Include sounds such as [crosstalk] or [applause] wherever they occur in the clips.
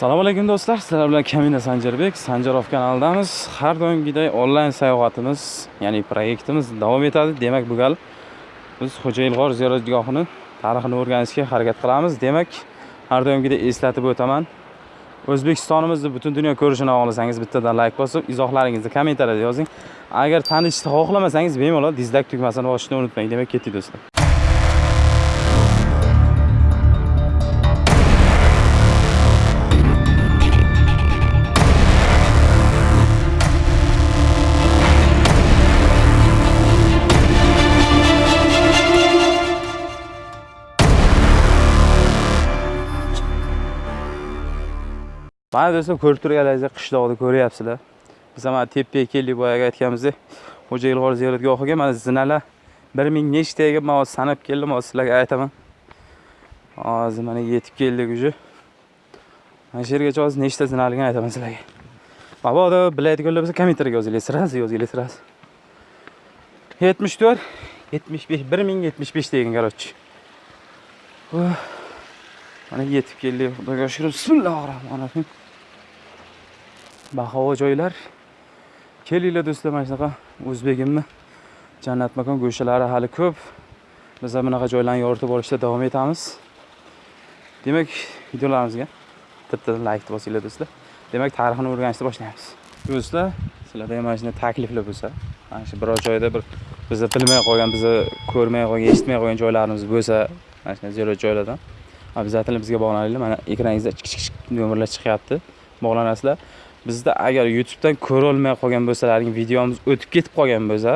assalomu alaykum do'stlar. Sizlar bilan kamina sanjarbek sanjarov kanalidamiz. Har doimgidek onlayn sayohatimiz ya'ni proyektimiz davom etadi. Demak bu gal biz xo'jayilg'or ziyoratgohini tarixini o'rganishga harakat qilamiz. Demak har doimgidek eslatib o'taman. O'zbekistonimizni butun dunyo ko'rishini xohlasangiz bittadan layk bosib izohlaringizni kommentariyada yozing. Agar tanishni xohlamasangiz bemalol dizlayk tugmasini bosishni unutmang. Demak ketdik do'stlar. Mana do'stlar ko'rib turganlaringizda qishloqni ko'ryapsizlar. Biz mana tepaga keldik boyagi aytganimizdek xo'ja ilg'or ziyoratgohiga mana zinalar bir ming nechta man hozir sanab keldim hozir sizlarga aytaman. Hozir mana yetib keldik уже. Mana shu yergacha hozir nechta zinaligini aytaman sizlarga. Mabodo biladiganlar bo'lsa kommentariyga yozinglar сразу yozinglar сразу yetmish to'rt yetmish besh bir ming yetmish besh degan короче mana yetib keldik xudoga shukur bismillahi rohmanir rohim bahavo joylar. Kelinglar do'stlar mana shunaqa o'zbegimni jannat makon go'shtalari hali ko'p. Biz ham bunaqa joylarni yoritib borishda davom etamiz. Demak videolarimizga bittadan laykni bosinglar do'stlar. Demak tarixini o'rganishni boshlaymiz do'stlar sizlarda ham mana shunday takliflar bo'lsa mana shu biror joyda bir biza bilmay qolgan biza ko'rmay qolgan eshitmay qolgan joylarimiz bo'lsa mana shunday ziyorat joylardan обязательно bizga bog'laninglar. Mana ekraningizda kichik kichik nomerlar chiqyapti. Bog'lanasizlar. Bizda agar youtubedan ko'rolmay qolgan bo'lsalaring videomiz o'tib ketib qolgan bo'lsa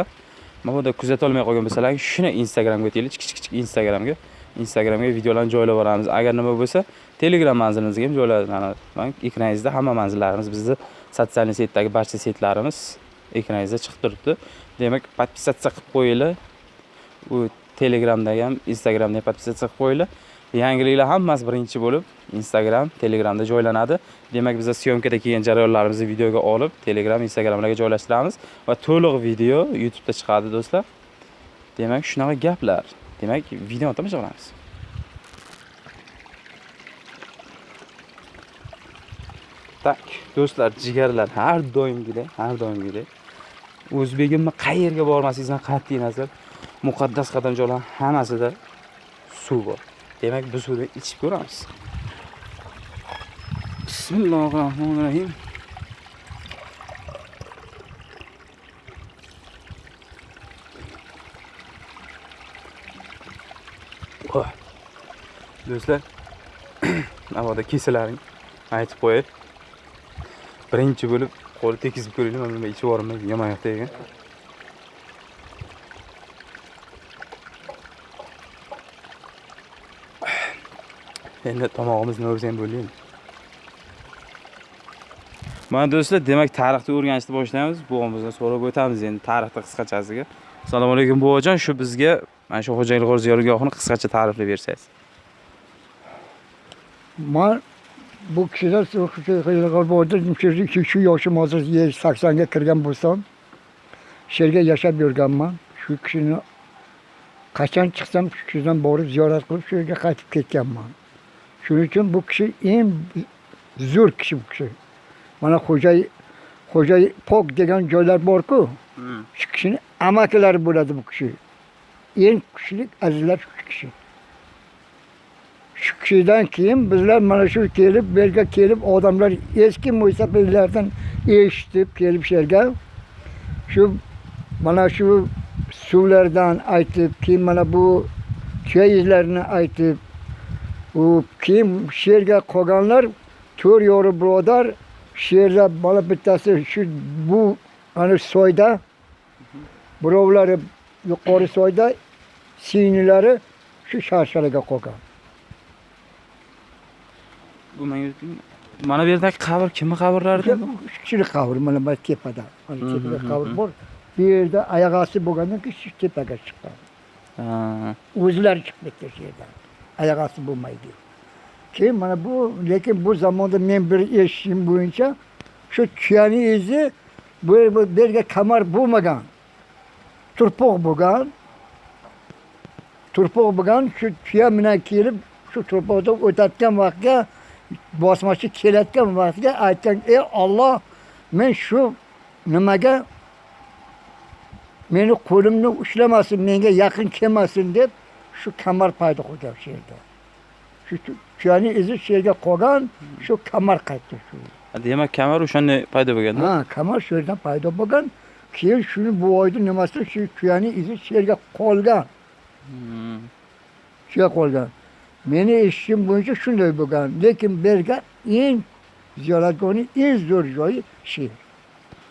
mabodo kuzatolmay qolgan bo'lsalaring shuni instagramga o'tinglar kichik kichik instagramga instagramga videolarni joylab boramiz agar nima bo'lsa telegram manzilimizga ham joylaymiz ekraningizda hamma manzillarimiz bizni sotsialniy setdagi barcha setlarimiz ekraningizda chiqib turibdi. Demak подписаться qilib qo'yinglar. U telegramda ham instagramda ham подписаться qilib qo'yinglar. Yangiliklar hammasi birinchi bo'lib instagram telegramda joylanadi. Demak biza syomkada kelgan jarayonlarimizni videoga olib telegram instagramlarga joylashtiramiz va to'liq video youtubeda chiqadi do'stlar. Demak shunaqa gaplar. Demak videoni tomosha qilamiz tak do'stlar jigarlar har doimgidek har doimgidek. O'zbegimni qayerga bormasingizdan qat'iy nazar. Muqaddas qadamjolar hammasida suv bor. Demak biz suvni ichib ko'ramiz bismillahi rohmanir rohim do'stlar [clears throat] mabodo kesalaring. Aytib qo'yay. Birinchi bo'lib qo'li tekizib ko'ringlar mana bunday ichib yubormaydi yomon yoqda ekan endi tomog'imiz nima bo'lsa ham bo'laymi mana do'stlar demak tarixni o'rganishni boshlaymiz. Buvamizdan so'rab o'tamiz endi tarixni qisqachasiga. Assalomu alaykum buvajon. Shu bizga mana shu xo'ja ilg'or ziyorgohini qisqacha ta'riflab bersangiz. Man bu kishilar shu shu yoshim hozir saksonga kirgan bo'lsam shu yerga yashab yurganman. Shu kishini qachon chiqsam shu kishidan borib ziyorat qilib shu yerga qaytib ketganman shuning uchun bu kishi eng zo'r kishi bu kishi. Mana xo'jay xo'jay pok degan joylar borku. Shu kishini amakilari bo'ladi bu kishi. Eng kuchli azizlar shu kishi. Shu kishidan keyin bizlar mana shu kelib bu yerga kelib odamlar eski mo'ysafirlardan eshitib kelib shu yerga shu mana shu suvlardan aytib keyin mana bu tuya izlarini aytib u keyin shu yerga qolganlar to'rt yo'ri birodar shu yerda mana bittasi shu bu ana soyda birovlari yuqori soyda singlari shu sharsharaga qolgan. Bu mana bu yerdagi qabr kimni qabrlari shu kishini qabri mana bu tepada mana tepada qabr bor. Bu yerda oyoq osti bo'lgandan keyin shu tepaga chiqqan. O'zlari chiqib ketdi shu yerdan oyoq osti bo'lmaydi keyin mana bu lekin bu zamonda men bir eshitishim bo'yicha shu tuyani izi bu bu yerga kamar bo'lmagan turpoq bo'lgan turpoq bo'lgan shu tuya bilan kelib shu turpoqdan o'tayotgan vaqtga bosmachi kelayotgan vaqtga aytgan ey olloh men shu nimaga meni qo'limni ushlamasin menga yaqin kelmasin deb shu kamar paydo qilgan shu yerda shu tuyani izi shu yerga qolgan shu kamar qaytdi shu. Demak kamar o'shanda paydo bo'lganda? Ha kamar shu yerdan paydo bo'lgan keyin shuni bu oyni nimasi shu tuyani izi shu yerga qolgan. Hmm. shu yerga qolgan. Meni eshitishim bo'yicha shunday bo'lgan lekin bu yerga eng ziyoratgohni eng zo'r joyi shu yer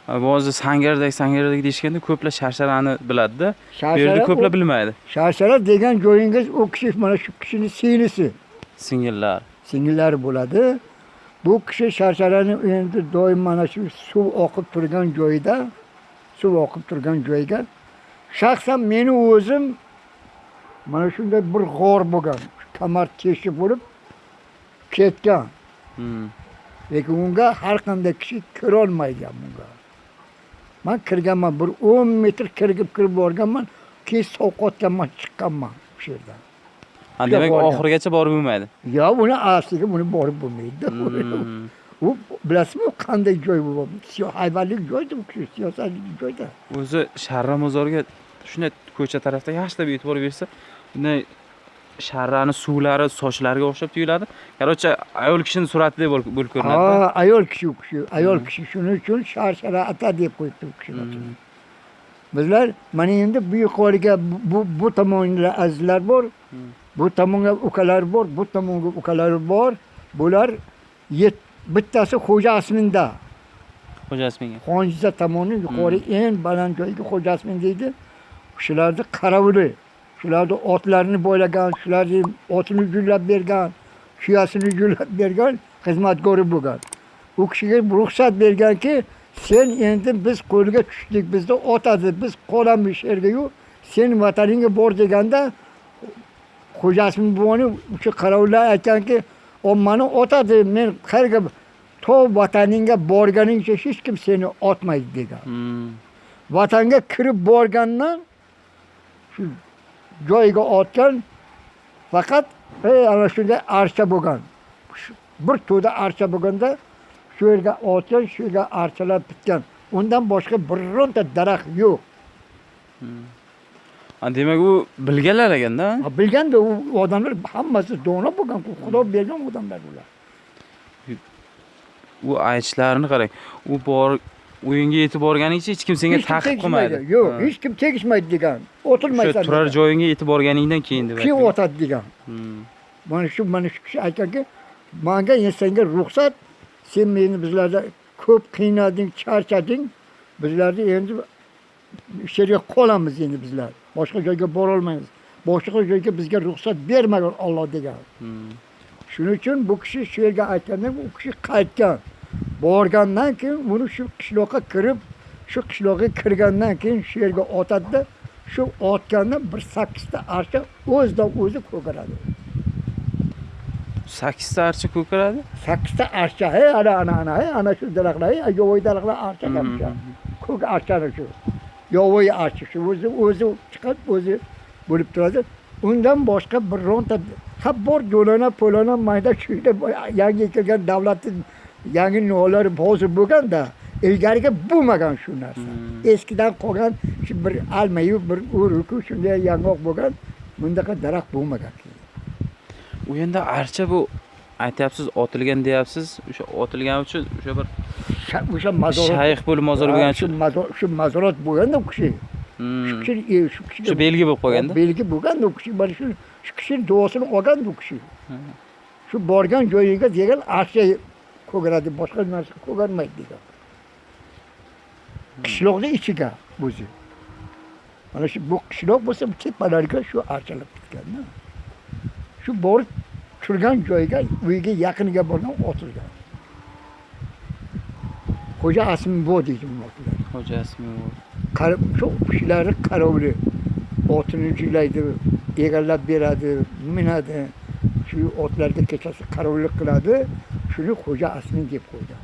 ba'zi sangardek sangardek deyishganda ko'plar sharsharani biladida. Bu yerda ko'plar bilmaydi. sharshara degan joyingiz u kishi mana shu kishini singlisi. Singillar. Singillari bo'ladi. Bu kishi sharsharani endi doim mana shu suv oqib turgan joyida suv oqib turgan joyga. Shaxsan meni o'zim mana shunday bir g'or bo'lgan kamar teshik bo'lib ketgan. Hmm. lekin unga har qanday kishi kirolmaygan bunga man kirganman bir o'n metr kirgib kirib borganman keyin sovqotganman chiqqanman o'sha yerdan. Ha, demak oxirigacha borib bo'lmaydi. Yo buni asliga buni borib bo'lmaydi. Hmm. u bilasizmi qanday joy bu? Hayvonlik joyda u kishi siyosatlik joyda o'zi sharra mozorga shunday ko'cha tarafda yaxshilab e'tibor bersa bunday sharrani suvlari sochlariga o'xshab tuyuladi. Короче ayol kishini suratidek bo'lib ko'rinadi ha ayol kishi u kishi ayol kishi shuning uchun sharshara ata deb qo'yibdi u kishini Hmm. bizlar mana endi bu yuqoriga bu- bu tomonda azizlar bor Hmm. bu tomonga ukalar bor bu tomonga ukalar bor. Bular bittasi xo'ja asminda. Xo'ja isminga xonjiza tomoni yuqori eng baland joyga xo'ja asmin deydi. Shularni qarovuli shularni otlarini bo'ylagan shularni otini gullab bergan tuyasini gullab bergan xizmatgori bo'lgan u kishiga ruxsat berganki sen endi biz qo'lga tushdik bizni otadi biz qolamiz shu yergayu sen vataningga bor deganda xo'ja asmin buvoni o'sha qarovullar aytganki o mani otadi men qayerga to vataningga borganingcha hech kim seni otmaydi degan Hmm. vatanga kirib borgandan shu joyiga otgan faqat ana shunday archa bo'lgan. Bir to'da archa bo'lganda shu yerga otgan shu yerga archalar bitgan. Undan boshqa bironta daraxt yo'q. Ha, demak u bilganlar ekanda bilganda u odamlar hammasi dono bo'lgan xudo bergan odamlar ular. U aytishlarini qarang. U bor o'yinga yetib borganingcha hech kim senga ta'qib qilmaydi. Yo'q hech kim tegishmaydi degan. O'tirmaysan turar joyingga yetib borganingdan keyin deb keyin otadi degan. Hmm. mana shu mana shu kishi aytganki manga senga ruxsat sen meni bizlarda ko'p qiynading charchading. Bizlarni endi shu yerga qolamiz endi bizlar. Boshqa joyga borolmaymiz. Boshqa joyga bizga ruxsat bermagan olloh degan. Hmm. shuning uchun bu kishi shu yerga aytganda u kishi qaytgan borgandan keyin uni shu qishloqqa kirib shu qishloqqa kirgandan keyin shu yerga otadida shu otganda bir sakkizta archa o'zidan o'zi ko'karadi. Sakkizta archa ko'karadi? Sakkizta archa hey ana ana ana ana shu daraxtlar hey yovvoyi daraxtlar archa Hmm. kamcha ko'k archani shu yovvoyi archa shu o'zi o'zi chiqib o'zi bo'lib turadi. Undan boshqa bironta ha bor do'lona po'lona mayda chuyda yangi kelgan davlatni yangi nolari hozir bo'lganda ilgariga bo'lmagan shu narsa. Hmm. eskidan qolgan shu bir almayu bir uruku shunday yang'oq bo'lgan bundaqa daraxt bo'lmagan. U endi archa bu aytyapsiz otilgan deyapsiz o'sha otilgani uchun o'sha bir Sha- o'sha mazorot shayx bo'lib mozor bo'lgani uchun. shu mazorot bo'lganda u kishi Hmm. shu kishi e, shu kishiga shu belgi bo'lib qolganda? Belgi bo'lganda u kishi mana shu shu kishini duosini olganda u kishi. Shu borgan joyiga degan archa ko'karadi boshqa narsa ko'karmaydi degan. Qishloqni ichiga o'zi. Mana shu bu qishloq bo'lsa bu tepalariga shu archalar bitganda shu borib turgan joyiga uyiga yaqiniga borgan otilgan. Xo'ja asmbo deydi xo'ja. Qar- shu kishilari qarovli otini jiylaydi egallab beradi minadi shu otlarga kechasi qarovlik qiladi shuni xo'ja asmin deb qo'ydi.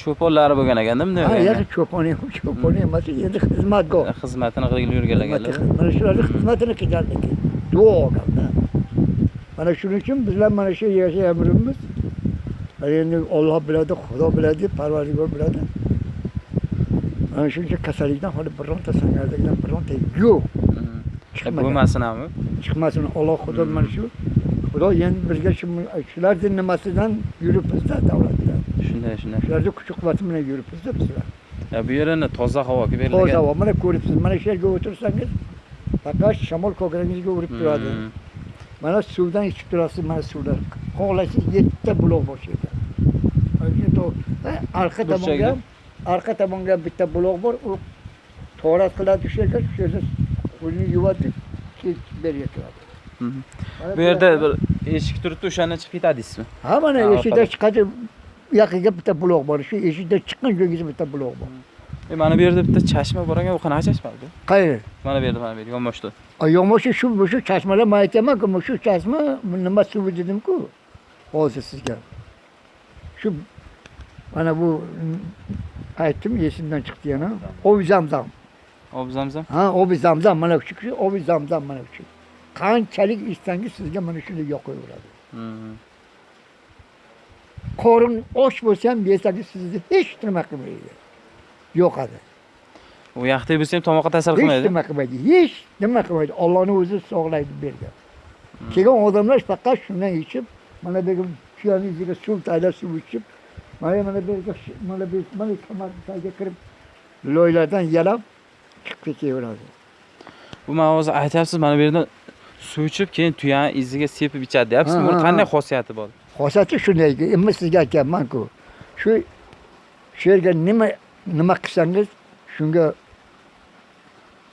Cho'ponlari bo'lgan ekanda bunday ha yo'q cho'pon cho'pon emas endi xizmatgoh xizmatini qilib yurganlar. Mana shularni xizmatini qilganligi duo olganda mana shuning uchun bizlar mana shu yashayapmiz endi olloh biladi xudo biladi parvardigor biladi. Mana shuning uchun kasallikdan hali bironta sangardagidan bironta yo'q bo'lmasin ham chiqmasin alloh xudo mana shu. Xudo endi bizga shu shularni nimasidan yuribmizda davlat bilan shunday shunday. Shularni kuch quvvati bilan yuribmizda bizlar. Bu yerini toza havo toza berilgan havo mana ko'ribsiz mana shu yerga o'tirsangiz faqat shamol ko'kragingizga urib turadi. Mhm. mana suvdan ichib turasiz mana suvlar xohlasangiz yettita buloq bor shu yerda arqa tomonga arqa tomonga bitta buloq bor u torat qiladi shu yerga shu yerda qo'lini yuvadi keyin berga kiradi. Bu yerda bir eshik turibdi o'shandan chiqib ketadi deysizmi ha mana eshikdan u yoqiga bitta buloq bor shu eshikdan chiqqan joyingizda bitta buloq bor. E, mana bu yerda bitta chashma bor ekan u qanaqa chashma bu? Qayeri mana bu yerda mana bu yerda yonboshda. Yo'qmi shu shu chashmalar man aytyapmanku mana shu chashma nima suvi dedimku hozir sizga. Shu mana bu aytdim esimdan chiqdi yana. Obi zamzam ob zamzam? Ha obi zamzam mana shu obi zamzam mana shu qanchalik ichsangiz sizga mana shunday yoqaveradi. Qorin och bo'lsa ham yesangiz sizni hech nima qilmaydi. Yo'qadi. U yaxtay bo'lsa ham tomoqqa ta'sir hech qilmaydi. nima qilmaydi hech nima qilmaydi. Ollohni o'zi sog'laydi bergan. Kelgan odamlar faqat shundan ichib mana bu yerni ichiga suv taylab suv ichib mana mana bu mana bu mana tagiga kirib loylardan yalab chiqib ketaveradi bu man hozir aytyapsiz mana bu yerdan suv ichib keyin tuyani iziga sepib ichadi deyapsizmi Ha, buni qanday xosiyati bor? Xosiyati shunday endi sizga aytyapmanku shu shu yerga nima nima qilsangiz shunga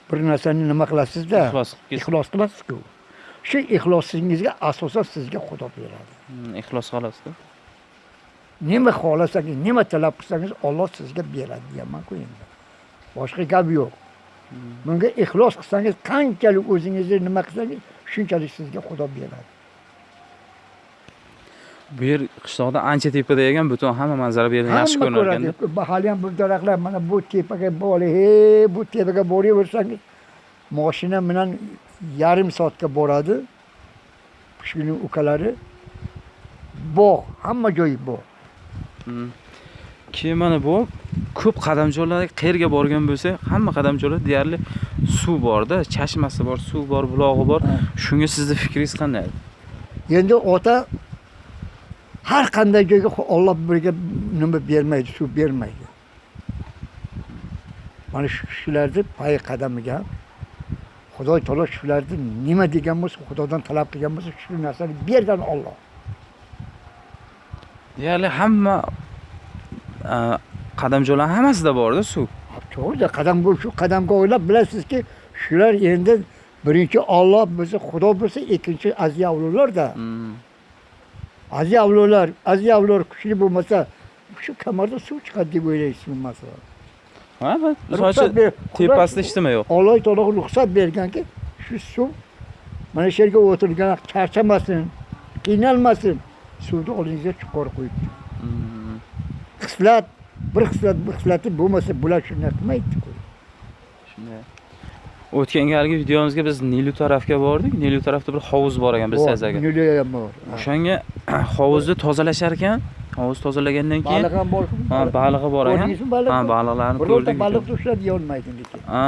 bir narsani nima qilasizda? Ixlos qilasizku shu ixlosingizga asosan sizga xudo beradi. Mhm, ixlos xohlosda nima xohlasangiz nima talab qilsangiz olloh sizga beradi deyapmanku endi. Boshqa gap yo'q bunga ixlos qilsangiz qanchalik o'zingizni nima qilsangiz shunchalik sizga xudo beradi. Bu yer qishloqda ancha tepada ekan butun hamma manzara bu yerdan yaxshi ko'rinar ko'radi. Hali ham bu daraxtlar mana bu tepaga bori he bu tepaga boraversangiz moshina bilan yarim soatga boradi. Shuni ukalari bog' hamma joyi bog' Mhm. Keyin mana bu? Ko'p qadamjolar qayerga borgan bo'lsa hamma qadamjolar deyarli suv borda chashmasi bor suv bor bulog'i bor. Shunga sizni fikringiz qanday? Endi ota har qanday joyga olloh birga nima bermaydi suv bermaydi. Mana shu kishilarni pay qadamiga xudo taolo shularni nima degan bo'lsa xudodan talab qilgan bo'lsa shu narsani bergan olloh deyarli hamma qadamjolar hammasida borda suv to'g'rida qadam shu qadamga o'ylab bilasizki shular endi birinchi olloh bo'lsa xudo bo'lsa ikkinchi aziz avlodlarda Mhm. aziz avlodlar aziz avlodlar kuchli bo'lmasa shu kamarda suv chiqadi deb o'ylaysizmi masalan misol uchun tepasida hech nima yo'q Alloh taolo ruxsat berganki shu suv mana shu yerga o'tirgan charchamasin, qiynalmasin. Suvni oldingizga chuqur qo'yibdi. Xislat, bir xislat, bir xislati bo'lmasa bular shunday qilmaydi-ku. shunday o'tgan galgi videomizga biz nilu tarafga bordik. Nilu tarafda bir hovuz bor ekan bilsangiz agar Nilay ham bor. o'shanga [clears throat] hovuzni tozalashar ekan. Hovuz tozalagandan keyin Baliq ham bor. ha balig'i bor ekan. Ha baliqlarni Birorta ko'rdik. baliqni ushlab yeyolmaydi lekin. ha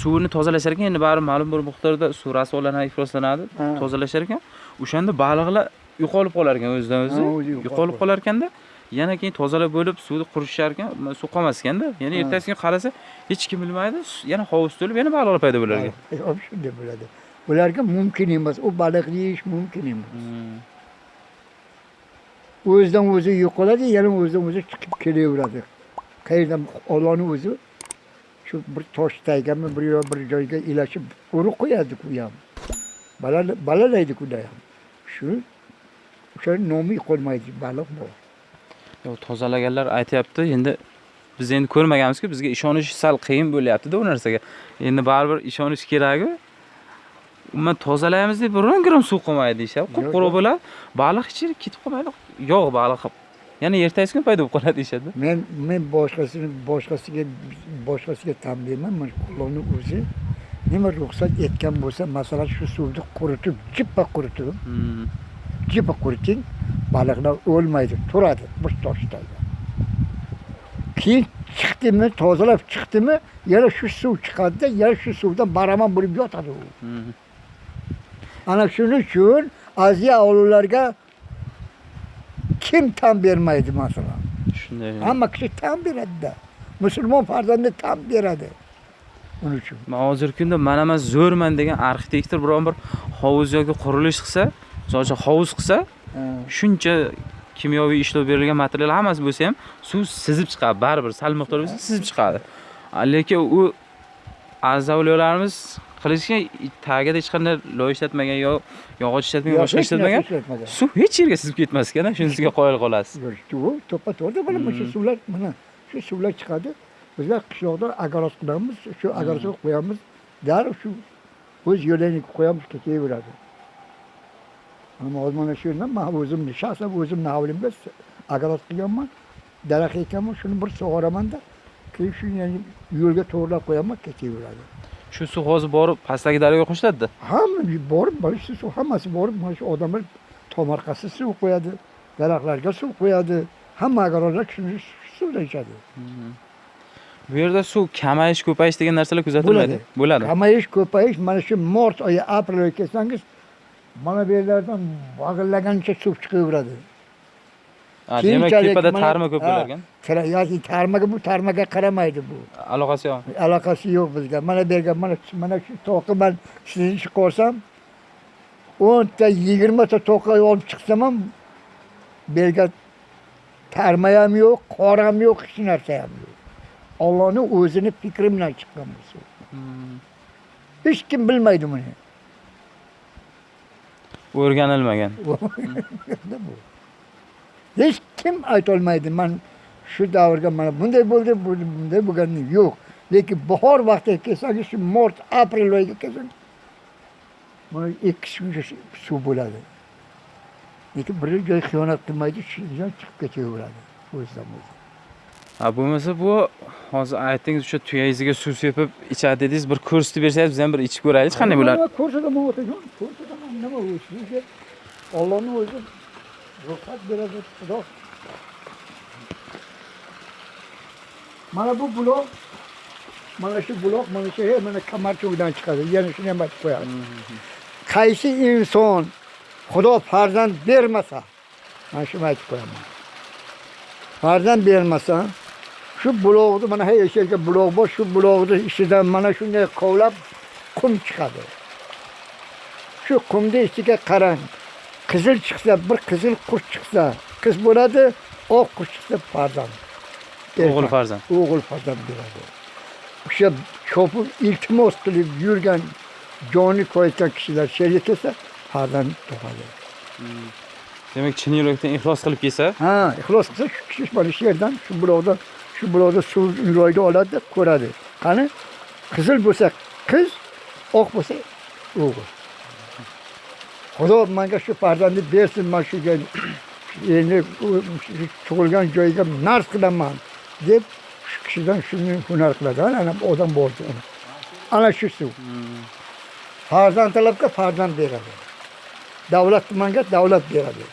suvni tozalashar ekan. Endi baribir ma'lum bir miqdorda suv rasvolanadi ifloslanadi Ha. tozalashar ekan. O'shanda baliqlar yo'qolib qolar ekan o'zidan o'zi. Yo'qolib qolar. ekanda yana keyin tozalab bo'lib suvni qurishar ekan suv qolmas ekanda yana ertasi kuni qarasa hech kim bilmaydi yana hovuz to'lib yana baliqlar paydo bo'lar ekan shunday bo'ladi. Ularga mumkin emas. U baliq yeyish mumkin emas. Hmm. o'zidan o'zi yo'qoladi yana o'zidan o'zi chiqib kelaveradi qayerdan ollohni o'zi shu bir tosh tagami bir yo bir joyga ilashib urib qo'yadi u ham Balala- balalaydi kuda ham shu o'shani nomi qolmaydi baliq bor Tozalaganlar aytyapti. Endi biz endi ko'rmaganmizku bizga ishonish sal qiyin bo'lyaptida u narsaga. Endi baribir ishonish kerakku umuman tozalaymiz deb biron gram suv qolmaydi deyishyapti qup Yo'q, quruq bo'ladi. Baliq ichida ketib qolmaydi. Yog' baliq yana ertasi kuni paydo bo'lib qoladi deyishadi. Men men boshqasini boshqasiga boshqasiga tan berman mana shu ollohni o'zi nima ruxsat etgan bo'lsa masalan shu suvni quritib jippa quritib Hmm. jippa quriting baliqlar o'lmaydi turadi bir toshda. Keyin chiqdimi tozalab chiqdimi yana shu suv chiqadida yana shu suvdan baraman bo'lib yotadi u. Hmm. ana shuning uchun aziya ovullarga kim tan bermaydi masalan? Shunday. hamma kishi tan beradida. Musulmon farzandi tan beradi. Uning uchun. Man hozirgi kunda mana man zo'rman degan arxitektor biron bir hovuz yoki qurilish qilsa, misol uchun hovuz qilsa, shuncha kimyoviy ishlov berilgan material hammasi bo'lsa ham suv sizib chiqadi baribir sal miqdor bo'lsa sizib chiqadi. Lekin u azavliyolarimiz qilishgan tagida hech qanday loy ishlatmagan yo yog'och ishlatmagan boshqa ishlatmagan suv hech yerga sizib ketmas ekan shunisiga qoyil qolasiz. to'ppa to'g'ri mana shu Hmm. suvlar mana shu suvlar chiqadi. Bizlar qishloqda agaroz qilamiz shu agorozga qo'yamiz. Darrov shu o'z yo'lini qo'yamiz ketaveradi ammo mana shu yerdan man o'zimni shaxsan o'zimni hovlimda agaroz qilganman daraxt ekanman shuni bir sug'oramanda keyin shu yani yo'lga to'g'irlab qo'yaman ketaveradi shu suv hozir borib pastdagi daryoga qo'shiladida hamma borib mana shu suv hammasi borib mana shu odamlar tomorqasi suv qo'yadi daraxtlarga suv qo'yadi hamma agorozlar shuni shu suvdan ichadi. Bu yerda suv kamayish ko'payish degan narsalar kuzatilmaydi. Bo'ladi. Kamayish ko'payish mana shu mart oyi aprel oyi kelsangiz mana bu yerlardan vag'illagancha suv chiqaveradi. Demak tepada tarma ko'p ha. bo'lar ekan Tra- yoki tarmaga bu tarmaga qaramaydi bu. Aloqasi yo'q. Aloqasi yo'q bizga. Mana bu yerga mana mana shu to'qi man sizni chiqarsam o'nta yigirmata to'qi olib chiqsam ham bu yerga tarma ham yo'q qor ham yo'q hech narsa ham yo'q. Ollohni o'zini fikri bilan chiqqan bu Hmm. hech kim bilmaydi buni o'rganilmagan. [laughs] Bu. hech kim aytolmaydi man shu davrga mana bunday bo'ldi bunday bo'lgani yo'q. Lekin bahor vaqtiga kelsangiz shu mart aprel oyiga kelsangiz mana ikki kuncha suv bo'ladi. Lekin biror joy xiyonat qilmaydi shu joy chiqib ketaveradi. O'zidan o'zi bo'lmasa bu hozir aytdingiz o'sha tuyangiziga suv sepib ichadi dedingiz bir ko'rsatib bersangiz biz ham bir ichib ko'raylik qanday bo'ladi ko'rsataman otajon ko'rsataman nima u sizga ollohni o'zi ruxsat beradi xudo. Mana bu buloq mana shu buloq mana shu mana kamarcho'gdan chiqadi yana shuni ham aytib qo'yadi qaysi inson xudo farzand bermasa mana shuni aytib qo'yaman. Farzand bermasa shu buloqni mana hey yerga buloq bor shu buloqni ichidan mana shunday kovlab qum chiqadi shu qumni ichiga qarang qizil chiqsa bir qizil qush chiqsa qiz bo'ladi oq qush chiqsa farzand o'g'il farzand o'g'il farzand beradi o'sha chopib iltimos qilib yurgan joni koyayotgan kishilar shu yerga kelsa farzand tug'adi demak chin yurakdan ixlos qilib kelsa ha ixlos qilsa shu kishi mana shu yerdan shu buloqdan shu buloqda suv ro'yda oladida ko'radi. Qani? Qizil bo'lsa qiz oq bo'lsa o'g'il. Xudo manga shu farzandni bersin man shu joy- [clears throat] endi tug'ilgan joyiga narz qilaman deb shu kishidan shuni hunar qiladi. Ana odam bor ana. ana shu suv. Farzand talabga farzand beradi. Davlat tumanga davlat beradi.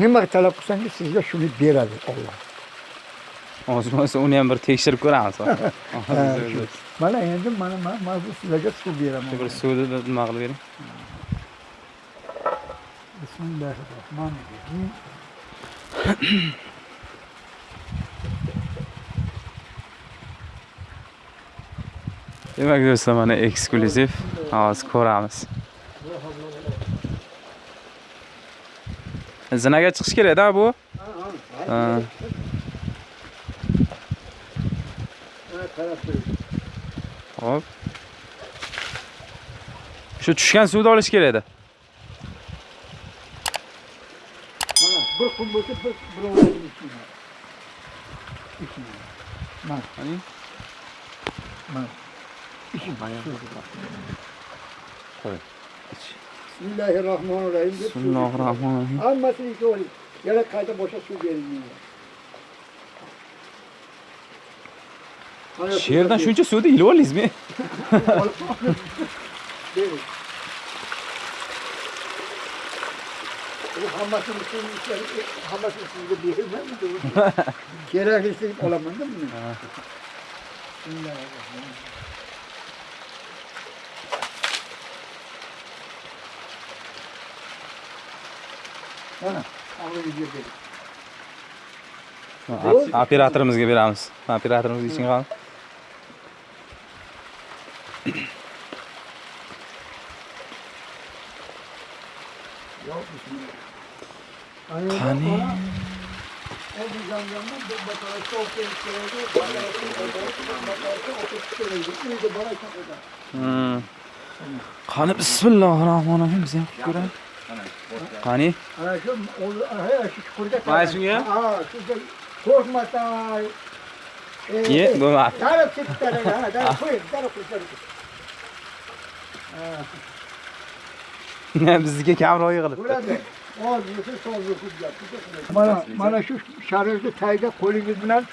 Nima talab qilsangiz sizga shuni beradi olloh hozir bo'lmasa uni ham bir tekshirib ko'ramiz mana endi mana man mana bu sizlarga suv beraman bir suvni nima qilib bering bismillahirrohmanirrohim demak do'stlar mana eksklyuziv hozir ko'ramiz zinaga chiqish kerakda bu Ha. Hop. Shu tushgan suvni olish kerak edi. mana bir kun bo'lsa bir. Ichinglar. mana mana. Qo'y. Ich. bismillahirrohmanirrohim deb suv Bismillahirrohmanirrohim. hammasini ichib oling yana qayta boshqa suv beringlar Sherdan shuncha suvda hamasın, oldingizmi? Bu hamasın, sizga hammasini sizga bermayman. Keraklisini olaman-da buni. Mana, avliga berdik. Operatorimizga beramiz. Operatorimizga iching qoldi. Eder. Hmm. qani bismillahi rohmanir rohim biz ham qilib ko'raylik qani Ana he şu çukurda. Vay şuraya. Aa şurada korkmasa. ye bo'lmadi ha. Darıp koy. Darıp koy. Darıp koy. bizga kamroq yig'ilibdi Burada. O yüzü sol yüzü yaptı. Bana, bana şu şarjlı tayda kolunuz bilen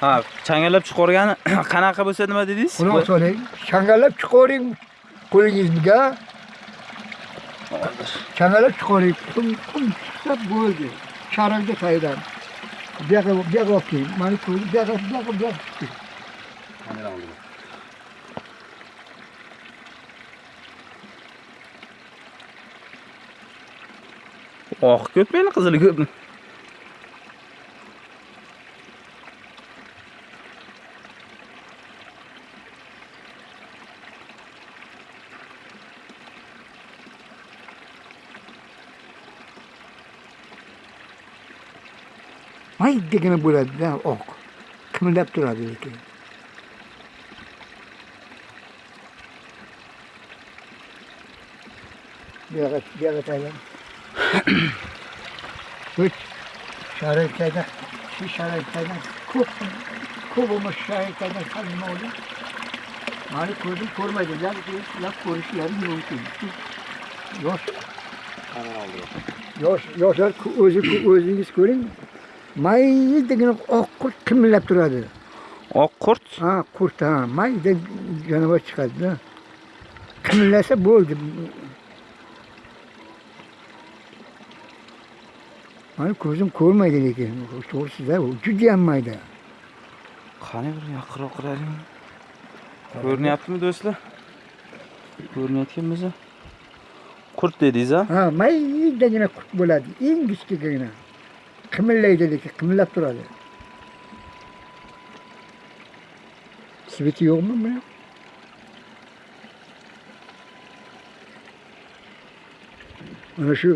ha changallab chiqargani [coughs] qanaqa bo'lsa nima dedingiz bilen. Çangalıp çıkarın. Kum, kum çıksa böyle. Şarjlı taydan. Bir dakika, bir dakika bakayım. Bana koy, bir dakika, bir dakika, bir dakika. çıktı. oq ko'pmi endi qizili ko'pmi Ay degene böyle ne ok. Kımıldap durardı ki. Bir dakika, bir dakika taydan. [coughs] Üç. Şarj taydan. Şu şarj taydan. Kup. Kupumuz şarj taydan kalbime oldu. Hani kurdum kurmadı. Laf, laf konuşuyor. Mümkün. Yok. Yosh, yoshlar o'zi o'zingiz ko'ring. Degani oq qurt kimillab turadi. oq qurt Ha, qurt ha, mayda jonivor chiqadi-da. Kimillasa bo'ldi. Mana ko'zim ko'rmaydi lekin. To'g'risida judayam mayda. qani bir yaqinroq qaraylik ko'rinyaptimi do'stlar ko'rinayotgan bo'lsa qurt dedingiz a Ha, maydagina qurt bo'ladi. Eng. Qimillaydi lekin qimillab turadi. Sveti yo'qmi buni? Mana shu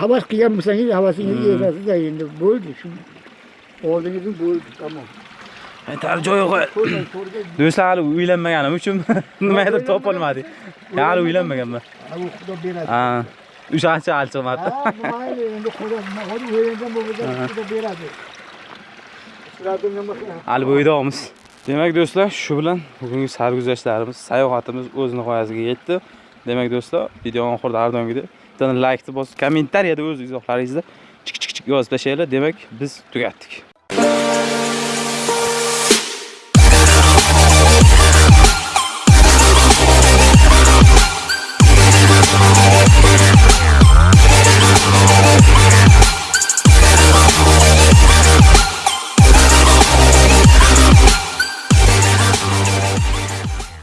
havas qilgan bo'lsangiz havasingizni Hmm. yetasiz endi bo'ldi shu. Oldingizni bo'ldi, tamom. aytar joyi qo'y do'stlar hali uylanmaganim uchun nimadir topolmadik hali uylanmaganman xudo beradi. Ha o'shancha hali chiqmabdi Ha, mayli endi xudo hali qiladi? hali bo'ydamiz demak do'stlar shu bilan bugungi sarguzashtlarimiz sayohatimiz o'z nihoyasiga yetdi. Demak do'stlar videoni oxirida har doimgidek bitta laykni bosib kommentariyada o'z izohlaringizni chik chik chik yozib tashlanglar demak biz tugatdik